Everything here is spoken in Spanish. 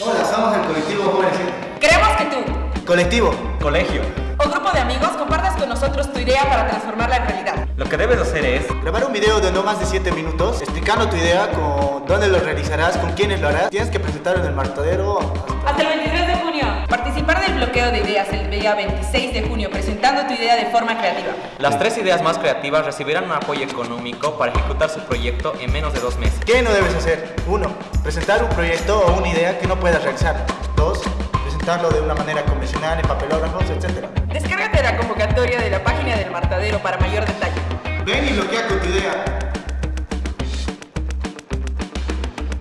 Hola, somos el colectivo Jóvenes Queremos que tú, Colectivo. Colegio. o grupo de amigos, compartas con nosotros tu idea para transformarla en realidad. Lo que debes hacer es Grabar un video de no más de 7 minutos explicando tu idea, con dónde lo realizarás, con quiénes lo harás. Tienes que presentarlo en el martadero hasta... Hasta el 23 de junio. De ideas el día 26 de junio, presentando tu idea de forma creativa. Las tres ideas más creativas recibirán un apoyo económico para ejecutar su proyecto en menos de dos meses. ¿Qué no debes hacer? 1. Presentar un proyecto o una idea que no puedas realizar. 2. Presentarlo de una manera convencional en papelógrafos, etc. Descárgate la convocatoria de la página del Martadero para mayor detalle. Ven y bloquea con tu idea.